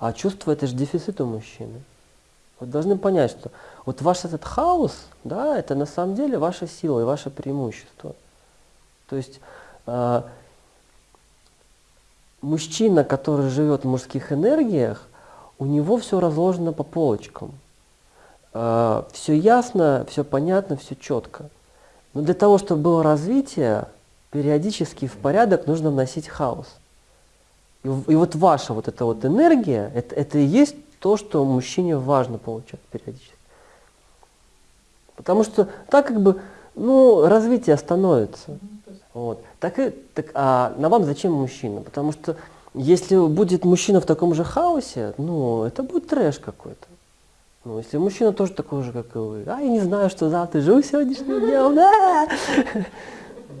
А чувство это же дефицит у мужчины. Вы должны понять, что вот ваш этот хаос, да, это на самом деле ваша сила и ваше преимущество. То есть э, мужчина, который живет в мужских энергиях, у него все разложено по полочкам. Э, все ясно, все понятно, все четко. Но для того, чтобы было развитие, периодически в порядок нужно вносить хаос. И, вот ваша вот эта вот энергия, это, это и есть то, что мужчине важно получать периодически. Потому что так как бы, ну, развитие остановится. Вот. Так и, так, а на вам зачем мужчина? Потому что если будет мужчина в таком же хаосе, ну, это будет трэш какой-то. Ну, если мужчина тоже такой же, как и вы, а я не знаю, что завтра живу сегодняшним днем, да!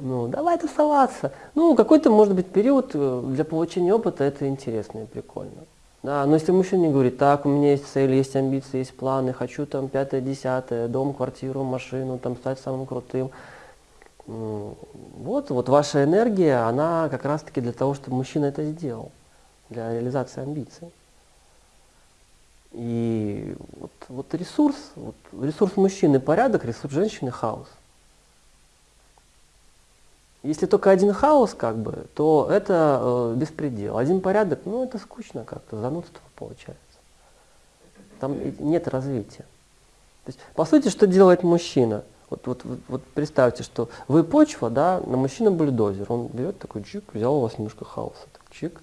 Ну, давай тусоваться. Ну, какой-то, может быть, период э, для получения опыта это интересно и прикольно. Да, но если мужчина не говорит, так, у меня есть цели, есть амбиции, есть планы, хочу там пятое, десятое, дом, квартиру, машину, там стать самым крутым. Вот, вот ваша энергия, она как раз-таки для того, чтобы мужчина это сделал, для реализации амбиций. И вот, вот ресурс, вот ресурс мужчины порядок, ресурс женщины хаос. Если только один хаос, как бы, то это э, беспредел. Один порядок, ну это скучно как-то, занудство получается. Там нет развития. То есть, по сути, что делает мужчина? Вот, вот, вот, представьте, что вы почва, да, на мужчина бульдозер. Он берет такой чик, взял у вас немножко хаоса, так, чик,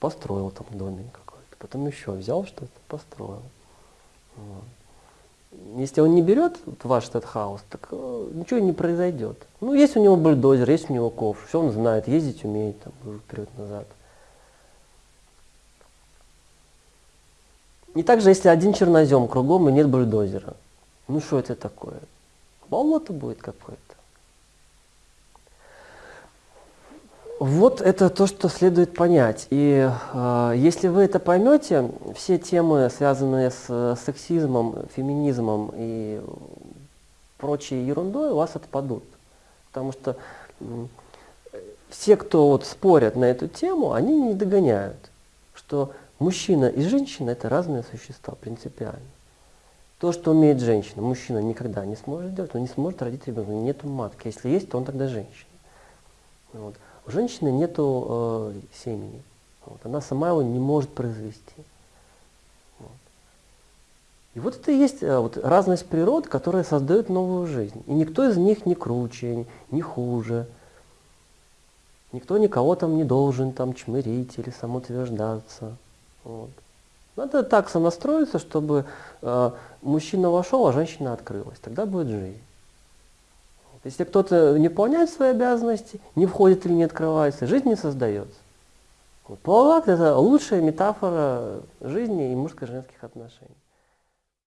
построил там домик какой-то. Потом еще взял что-то, построил. Вот. Если он не берет вот ваш этот хаос, так э, ничего не произойдет. Ну, есть у него бульдозер, есть у него ковш, все он знает, ездить умеет, там, вперед-назад. И также, если один чернозем кругом и нет бульдозера, ну что это такое? Болото будет какое-то. Вот это то, что следует понять. И э, если вы это поймете, все темы, связанные с э, сексизмом, феминизмом и прочей ерундой, у вас отпадут. Потому что э, все, кто вот спорят на эту тему, они не догоняют, что мужчина и женщина – это разные существа принципиально. То, что умеет женщина, мужчина никогда не сможет сделать, он не сможет родить ребенка, нету матки. Если есть, то он тогда женщина. Вот. У женщины нет э, семени. Вот. Она сама его не может произвести. Вот. И вот это и есть э, вот, разность природ, которая создает новую жизнь. И никто из них не круче, не хуже. Никто никого там не должен там чмырить или самоутверждаться. Вот. Надо так сонастроиться, чтобы э, мужчина вошел, а женщина открылась. Тогда будет жизнь. Если кто-то не выполняет свои обязанности, не входит или не открывается, жизнь не создается. Вот. Полуакт – это лучшая метафора жизни и мужско-женских отношений.